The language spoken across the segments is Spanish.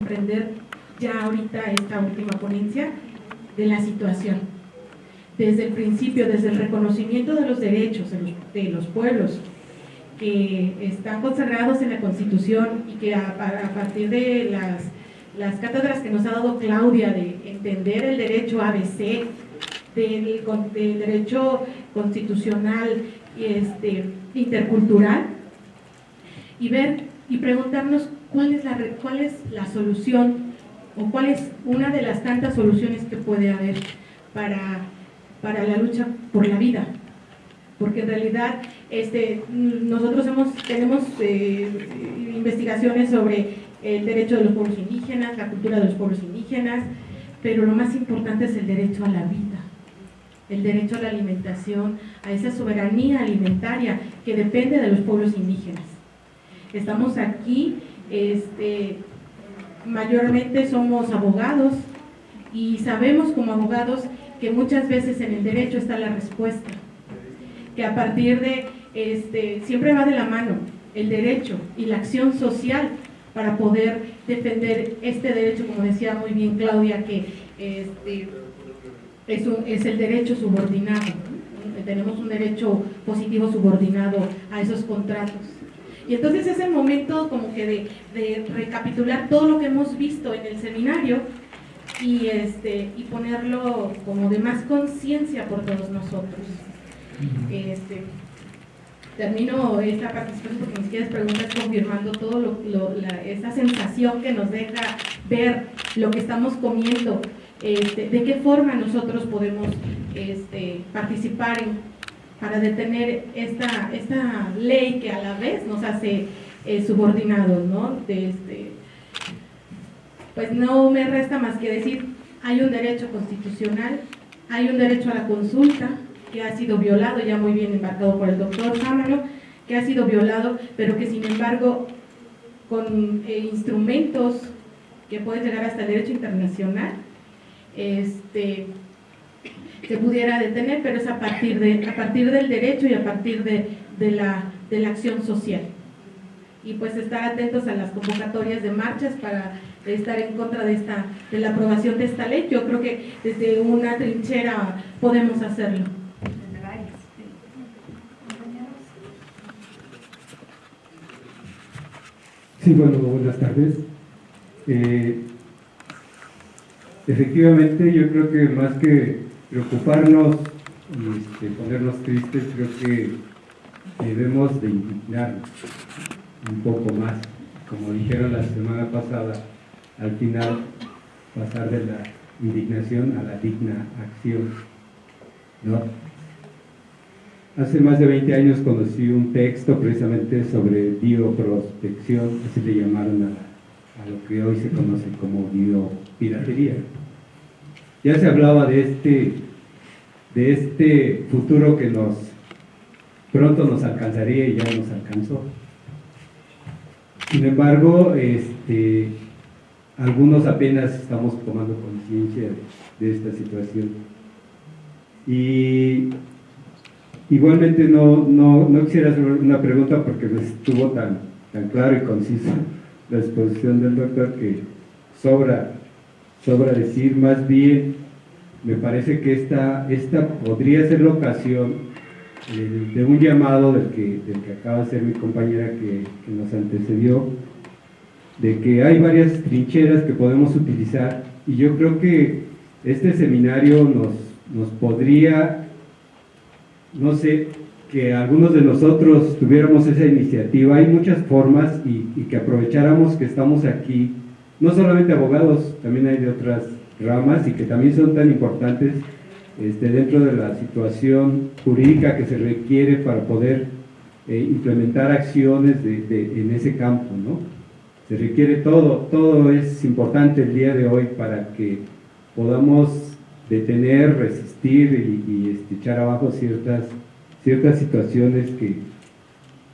comprender ya ahorita esta última ponencia de la situación. Desde el principio, desde el reconocimiento de los derechos de los, pueblos que están consagrados en la Constitución y que a, partir de las, las cátedras que nos ha dado Claudia de entender el derecho ABC, del, derecho constitucional este, intercultural, y ver y preguntarnos cuál es, la, cuál es la solución o cuál es una de las tantas soluciones que puede haber para, para la lucha por la vida. Porque en realidad este, nosotros hemos, tenemos eh, investigaciones sobre el derecho de los pueblos indígenas, la cultura de los pueblos indígenas, pero lo más importante es el derecho a la vida, el derecho a la alimentación, a esa soberanía alimentaria que depende de los pueblos indígenas. Estamos aquí, este, mayormente somos abogados y sabemos como abogados que muchas veces en el derecho está la respuesta, que a partir de, este, siempre va de la mano el derecho y la acción social para poder defender este derecho, como decía muy bien Claudia, que este, es, un, es el derecho subordinado, tenemos un derecho positivo subordinado a esos contratos y entonces es el momento como que de, recapitular todo lo que hemos visto en el seminario y, este, y ponerlo como de más conciencia por todos nosotros. Este, termino esta participación porque mis queridas preguntas confirmando todo lo, esa sensación que nos deja ver lo que estamos comiendo, este, de qué forma nosotros podemos este, participar en para detener esta, esta ley que a la vez nos hace eh, subordinados, ¿no? Este, pues no me resta más que decir, hay un derecho constitucional, hay un derecho a la consulta que ha sido violado, ya muy bien embarcado por el doctor Sámano, que ha sido violado, pero que sin embargo con eh, instrumentos que pueden llegar hasta el derecho internacional, este, se pudiera detener, pero es a partir, de, a partir del derecho y a partir de, de, la, de la acción social. Y pues estar atentos a las convocatorias de marchas para estar en contra de, esta, de la aprobación de esta ley. Yo creo que desde una trinchera podemos hacerlo. Sí, bueno, buenas tardes. Eh, efectivamente, yo creo que más que preocuparnos y este, ponernos tristes, creo que debemos de indignarnos un poco más. Como dijeron la semana pasada, al final pasar de la indignación a la digna acción. ¿no? Hace más de 20 años conocí un texto precisamente sobre bioprospección, así le llamaron a, a lo que hoy se conoce como biopiratería ya se hablaba de este, de este futuro que nos pronto nos alcanzaría y ya nos alcanzó. Sin embargo, este, algunos apenas estamos tomando conciencia de, esta situación. Y igualmente no, no, no, quisiera hacer una pregunta porque no estuvo tan, tan claro y conciso la exposición del doctor que sobra sobra decir, más bien me parece que esta, esta podría ser la ocasión eh, de un llamado del que, del que acaba de ser mi compañera que, que, nos antecedió, de que hay varias trincheras que podemos utilizar. Y yo creo que este seminario nos, nos podría, no sé, que algunos de nosotros tuviéramos esa iniciativa, hay muchas formas y, y que aprovecháramos que estamos aquí no solamente abogados, también hay de otras ramas y que también son tan importantes este, dentro de la situación jurídica que se requiere para poder eh, implementar acciones de, en ese campo, ¿no? Se requiere todo, todo es importante el día de hoy para que podamos detener, resistir y, este, echar abajo ciertas, ciertas situaciones que,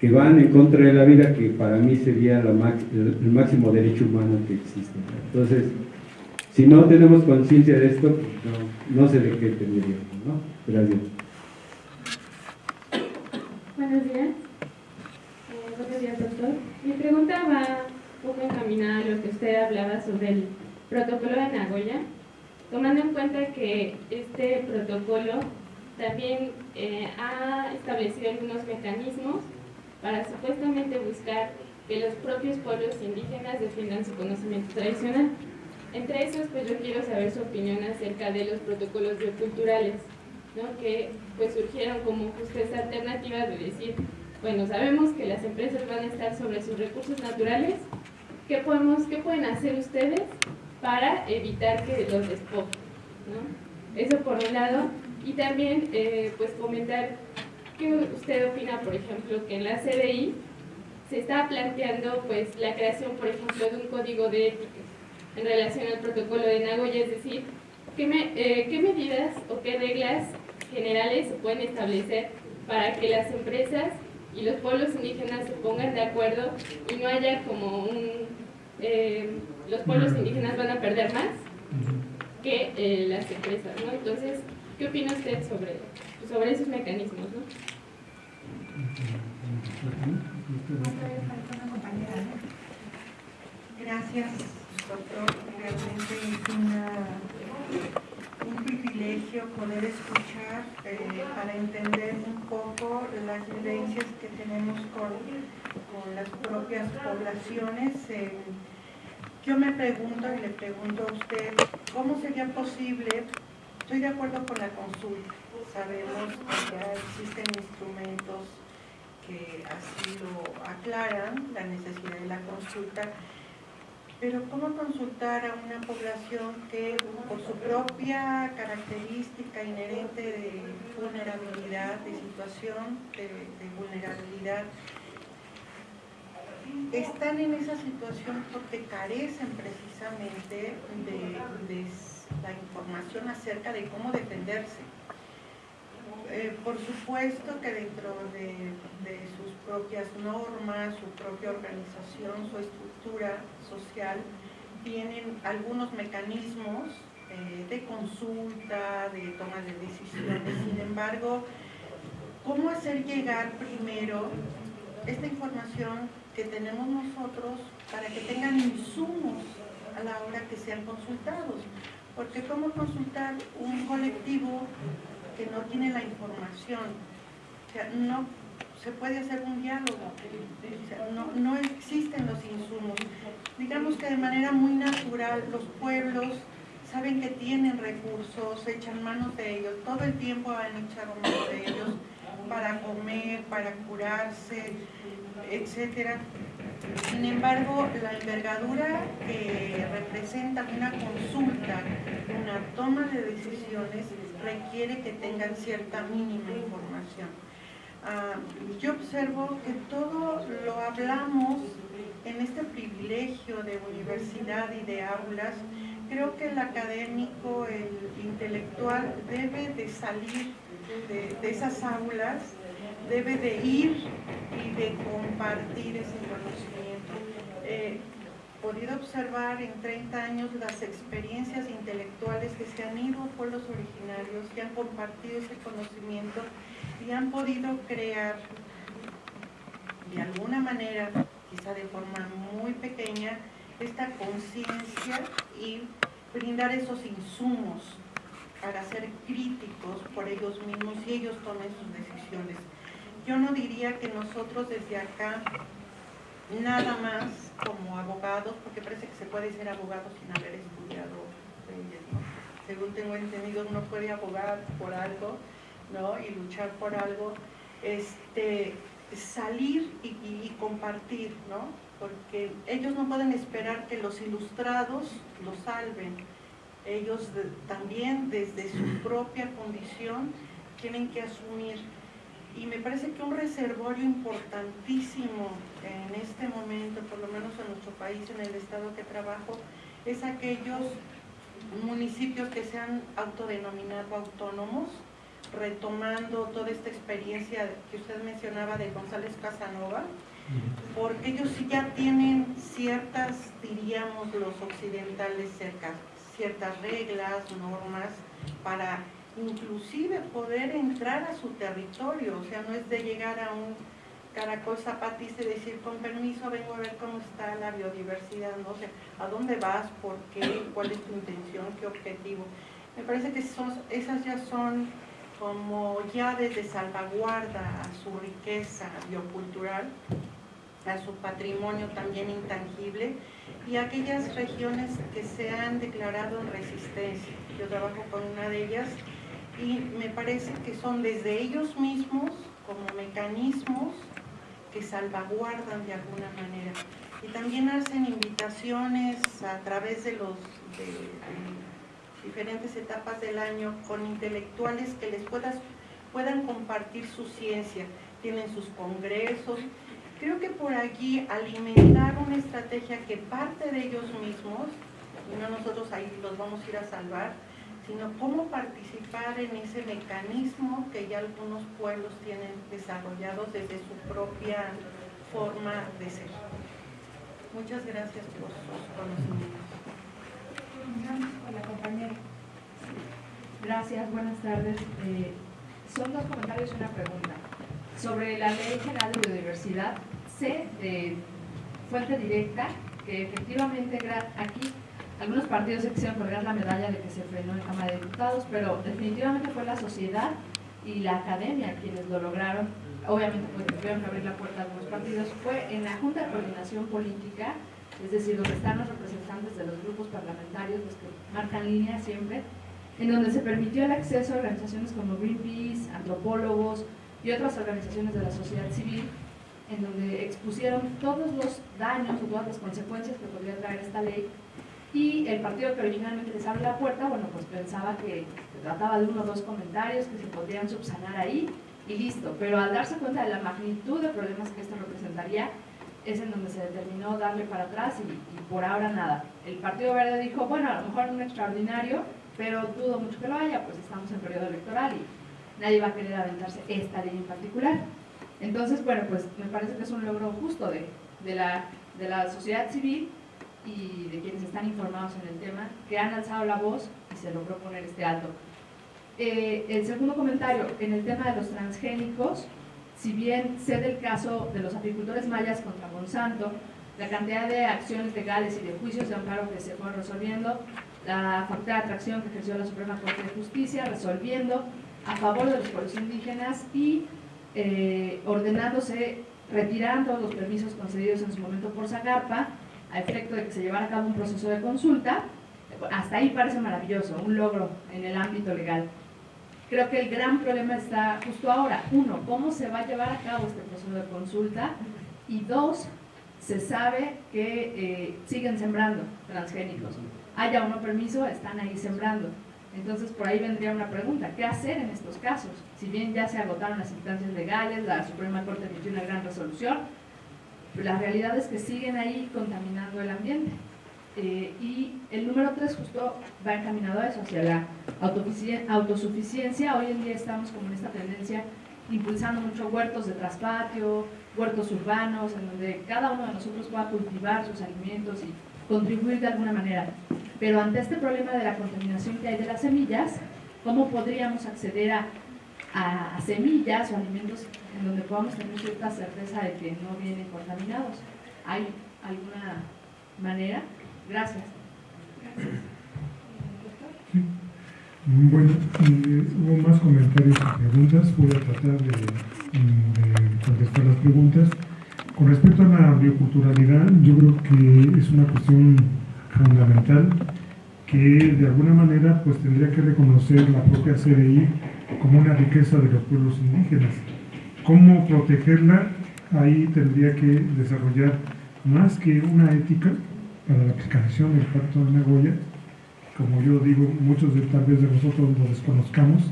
que van en contra de la vida, que para mí sería el, máximo derecho humano que existe. Entonces, si no tenemos conciencia de esto, pues no, sé de qué tendríamos, ¿no? Gracias. Buenos días. Eh, buenos días, doctor. Mi pregunta va poco encaminada a lo que usted hablaba sobre el protocolo de Nagoya, tomando en cuenta que este protocolo también eh, ha establecido algunos mecanismos para supuestamente buscar que los propios pueblos indígenas defiendan su conocimiento tradicional. Entre esos, pues yo quiero saber su opinión acerca de los protocolos bioculturales, ¿no? que pues surgieron como justo esa alternativa de decir, bueno, sabemos que las empresas van a estar sobre sus recursos naturales, ¿qué, podemos, qué pueden hacer ustedes para evitar que los despojen? ¿no? Eso por un lado, y también eh, pues comentar qué usted opina, por ejemplo, que en la CDI se está planteando pues la creación, por ejemplo, de un código de ética en relación al protocolo de Nagoya, es decir, ¿qué, eh, ¿qué medidas o qué reglas generales se pueden establecer para que las empresas y los pueblos indígenas se pongan de acuerdo y no haya como un... Eh, los pueblos indígenas van a perder más que eh, las empresas, ¿no? Entonces, ¿qué opina usted sobre, sobre esos mecanismos, no? Gracias, doctor. Realmente es un privilegio poder escuchar eh, para entender un poco las vivencias que tenemos con, con las propias poblaciones. Eh, yo me pregunto y le pregunto a usted, ¿cómo sería posible? Estoy de acuerdo con la consulta. Sabemos que ya existen instrumentos que así lo aclaran, la necesidad de la consulta, pero ¿cómo consultar a una población que por su propia característica inherente de vulnerabilidad, de situación de, vulnerabilidad, están en esa situación porque carecen precisamente de la información acerca de cómo defenderse? Eh, por supuesto que dentro de, sus propias normas, su propia organización, su estructura social, tienen algunos mecanismos eh, de consulta, de toma de decisiones. Sin embargo, ¿cómo hacer llegar primero esta información que tenemos nosotros para que tengan insumos a la hora que sean consultados? Porque ¿cómo consultar un colectivo que no tiene la información. O sea, no se puede hacer un diálogo, no, no existen los insumos. Digamos que de manera muy natural los pueblos saben que tienen recursos, echan manos de ellos, todo el tiempo han echado manos de ellos para comer, para curarse, etcétera. Sin embargo, la envergadura que representa una consulta, una toma de decisiones, requiere que tengan cierta mínima información. Ah, yo observo que todo lo hablamos en este privilegio de universidad y de aulas. Creo que el académico, el intelectual, debe de salir de, esas aulas, debe de ir y de compartir ese conocimiento. Eh, podido observar en 30 años las experiencias intelectuales que se han ido a pueblos originarios, que han compartido ese conocimiento y han podido crear de alguna manera, quizá de forma muy pequeña, esta conciencia y brindar esos insumos para ser críticos por ellos mismos y ellos tomen sus decisiones. Yo no diría que nosotros desde acá nada más como abogados, porque parece que se puede ser abogado sin haber estudiado. Según tengo entendido, uno puede abogar por algo, ¿no? Y luchar por algo, este, salir y, compartir, ¿no? Porque ellos no pueden esperar que los ilustrados los salven. Ellos también desde su propia condición tienen que asumir y me parece que un reservorio importantísimo en este momento, por lo menos en nuestro país, en el estado que trabajo, es aquellos municipios que se han autodenominado autónomos, retomando toda esta experiencia que usted mencionaba de González Casanova, porque ellos sí ya tienen ciertas, diríamos los occidentales, cerca, ciertas reglas, normas para inclusive poder entrar a su territorio, o sea, no es de llegar a un, Caracol Zapatice decir, con permiso, vengo a ver cómo está la biodiversidad, no sé, a dónde vas, por qué, cuál es tu intención, qué objetivo. Me parece que esas ya son como llaves de salvaguarda a su riqueza biocultural, a su patrimonio también intangible y aquellas regiones que se han declarado en resistencia. Yo trabajo con una de ellas y me parece que son desde ellos mismos como mecanismos que salvaguardan de alguna manera. Y también hacen invitaciones a través de los diferentes etapas del año con intelectuales que les puedas, puedan compartir su ciencia. Tienen sus congresos. Creo que por allí alimentar una estrategia que parte de ellos mismos, y no nosotros ahí los vamos a ir a salvar, sino cómo participar en ese mecanismo que ya algunos pueblos tienen desarrollados desde su propia forma de ser. Muchas gracias por sus conocimientos. compañera. Gracias, buenas tardes. Eh, son dos comentarios y una pregunta. Sobre la Ley General de Biodiversidad, sé de fuente directa que efectivamente aquí algunos partidos se quisieron colgar la medalla de que se frenó en Cámara de Diputados, pero definitivamente fue la sociedad y la academia quienes lo lograron. Obviamente, porque tuvieron que abrir la puerta a algunos partidos. Fue en la Junta de Coordinación Política, es decir, donde están los representantes de los grupos parlamentarios, los que marcan línea siempre, en donde se permitió el acceso a organizaciones como Greenpeace, antropólogos y otras organizaciones de la sociedad civil, en donde expusieron todos los daños o todas las consecuencias que podría traer esta ley y el partido que originalmente les abre la puerta, bueno, pues pensaba que se trataba de uno o dos comentarios que se podrían subsanar ahí y listo. Pero al darse cuenta de la magnitud de problemas que esto representaría, es en donde se determinó darle para atrás y, por ahora nada. El Partido Verde dijo, bueno, a lo mejor un extraordinario, pero dudo mucho que lo haya, pues estamos en periodo electoral y nadie va a querer aventarse esta ley en particular. Entonces, bueno, pues me parece que es un logro justo de, de, la, de la sociedad civil y de quienes están informados en el tema, que han alzado la voz y se logró poner este alto. Eh, el segundo comentario, en el tema de los transgénicos, si bien sé del caso de los apicultores mayas contra Monsanto, la cantidad de acciones legales y de juicios de amparo que se fueron resolviendo, la facultad de atracción que ejerció la Suprema Corte de Justicia, resolviendo a favor de los pueblos indígenas y eh, ordenándose, retirando los permisos concedidos en su momento por Zagarpa, a efecto de que se llevara a cabo un proceso de consulta, hasta ahí parece maravilloso, un logro en el ámbito legal. Creo que el gran problema está justo ahora. Uno, ¿cómo se va a llevar a cabo este proceso de consulta? Y dos, se sabe que eh, siguen sembrando transgénicos. Haya o no permiso, están ahí sembrando. Entonces, por ahí vendría una pregunta, ¿qué hacer en estos casos? Si bien ya se agotaron las instancias legales, la Suprema Corte emitió una gran resolución, la realidad es que siguen ahí contaminando el ambiente. Eh, y el número tres justo va encaminado a eso, hacia la autosuficiencia. Hoy en día estamos como en esta tendencia impulsando mucho huertos de traspatio, huertos urbanos, en donde cada uno de nosotros pueda cultivar sus alimentos y contribuir de alguna manera. Pero ante este problema de la contaminación que hay de las semillas, ¿cómo podríamos acceder a a, semillas o alimentos en donde podamos tener cierta certeza de que no vienen contaminados. ¿Hay alguna manera? Gracias. Bueno, eh, hubo más comentarios y preguntas. Voy a tratar de, de, contestar las preguntas. Con respecto a la bioculturalidad, yo creo que es una cuestión fundamental que de alguna manera pues tendría que reconocer la propia CDI como una riqueza de los pueblos indígenas. ¿Cómo protegerla? Ahí tendría que desarrollar más que una ética para la aplicación del Pacto de Nagoya, como yo digo, muchos de, tal vez de nosotros lo desconozcamos.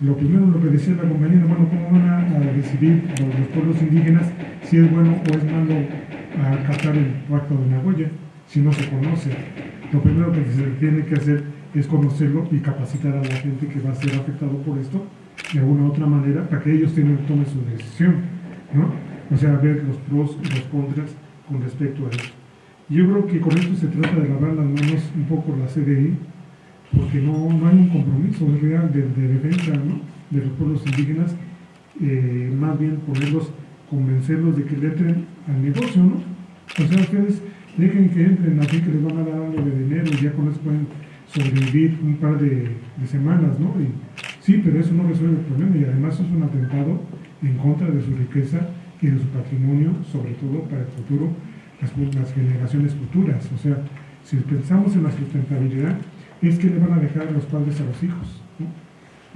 Lo primero, lo que decía la compañera, bueno, ¿cómo van a, decidir los, pueblos indígenas si es bueno o es malo acatar el Pacto de Nagoya si no se conoce? Lo primero que se tiene que hacer es conocerlo y capacitar a la gente que va a ser afectado por esto de alguna u otra manera para que ellos tomen su decisión, ¿no? O sea, ver los pros y los contras con respecto a esto. Yo creo que con esto se trata de lavar las manos un poco la CDI, porque no, no hay un compromiso real de, defensa ¿no? de los pueblos indígenas, eh, más bien ponerlos convencerlos de que le entren al negocio, ¿no? O sea, ustedes dejen que entren así que les van a dar algo de dinero y ya con eso pueden sobrevivir un par de, semanas, ¿no? Y, sí, pero eso no resuelve el problema y además es un atentado en contra de su riqueza y de su patrimonio, sobre todo para el futuro, las, las generaciones futuras. O sea, si pensamos en la sustentabilidad, es que le van a dejar los padres a los hijos. ¿no?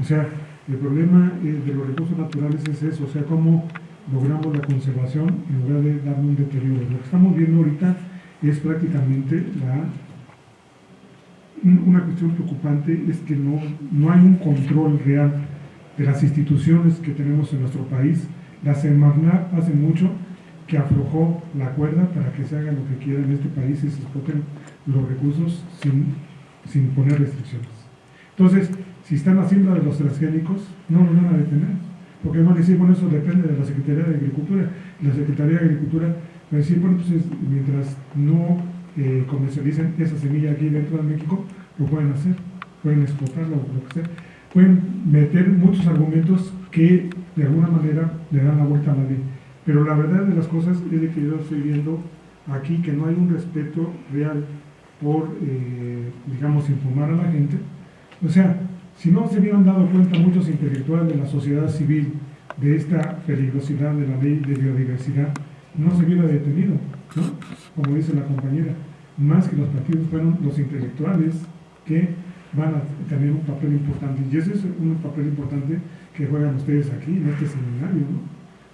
O sea, el problema eh, de los recursos naturales es eso, o sea, cómo logramos la conservación en lugar de darle un deterioro. Lo que estamos viendo ahorita es prácticamente la una cuestión preocupante es que no, no hay un control real de las instituciones que tenemos en nuestro país. La Semarnat hace mucho que aflojó la cuerda para que se haga lo que quiera en este país y se exploten los recursos sin, sin poner restricciones. Entonces, si están haciendo de los transgénicos, no lo van a detener. Porque van a decir, bueno, eso depende de la Secretaría de Agricultura. La Secretaría de Agricultura va a decir, bueno, pues mientras no eh, comercialicen esa semilla aquí dentro de México, lo pueden hacer, pueden explotarlo, lo que sea. Pueden meter muchos argumentos que de alguna manera le dan la vuelta a la ley. Pero la verdad de las cosas es de que yo estoy viendo aquí que no hay un respeto real por, eh, digamos, informar a la gente. O sea, si no se hubieran dado cuenta muchos intelectuales de la sociedad civil de esta peligrosidad de la ley de biodiversidad, no se hubiera detenido, Como dice la compañera más que los partidos fueron los intelectuales que van a tener un papel importante. Y ese es un papel importante que juegan ustedes aquí en este seminario.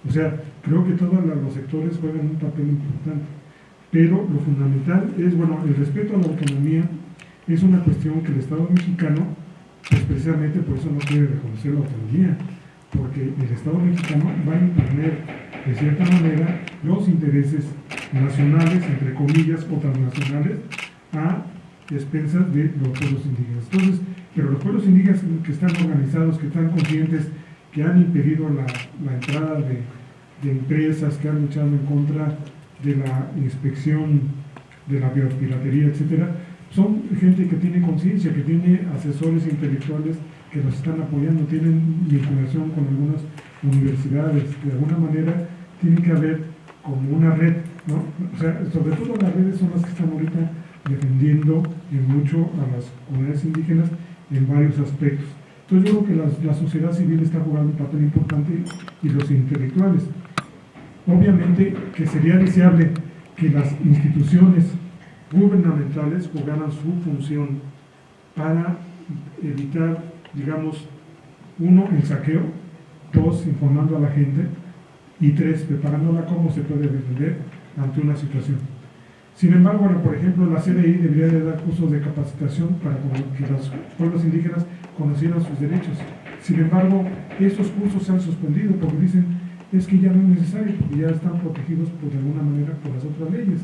O sea, creo que todos los sectores juegan un papel importante. Pero lo fundamental es, bueno, el respeto a la autonomía es una cuestión que el Estado mexicano, pues precisamente por eso no quiere reconocer la autonomía, porque el Estado mexicano va a imponer de cierta manera los intereses nacionales, entre comillas, o transnacionales, a expensas de los pueblos indígenas. Entonces, pero los pueblos indígenas que están organizados, que están conscientes, que han impedido la, entrada de, empresas, que han luchado en contra de la inspección de la biopiratería, etcétera, son gente que tiene conciencia, que tiene asesores intelectuales que nos están apoyando, tienen vinculación con algunas universidades, de alguna manera tiene que haber como una red, O sea, sobre todo las redes son las que están ahorita defendiendo en mucho a las comunidades indígenas en varios aspectos. Entonces yo creo que la, sociedad civil está jugando un papel importante y los intelectuales. Obviamente que sería deseable que las instituciones gubernamentales jugaran su función para evitar, digamos, uno, el saqueo, dos, informando a la gente, y tres, preparándola cómo se puede defender ante una situación. Sin embargo, por ejemplo, la CDI debería de dar cursos de capacitación para que los pueblos indígenas conocieran sus derechos. Sin embargo, estos cursos se han suspendido porque dicen es que ya no es necesario, porque ya están protegidos por, de alguna manera por las otras leyes.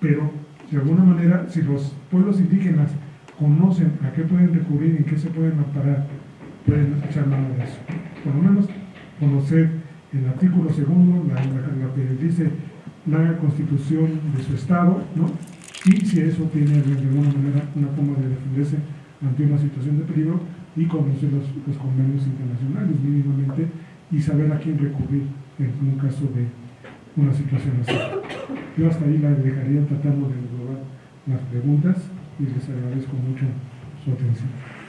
Pero, de alguna manera, si los pueblos indígenas conocen a qué pueden recurrir y en qué se pueden amparar, pueden echar mano de eso. Por lo menos conocer el artículo segundo, la, que dice la constitución de su estado, ¿no? y si eso tiene de alguna manera una forma de defenderse ante una situación de peligro y conocer los, convenios internacionales mínimamente y saber a quién recurrir en un caso de una situación así. Yo hasta ahí la dejaría tratando de englobar las preguntas y les agradezco mucho su atención.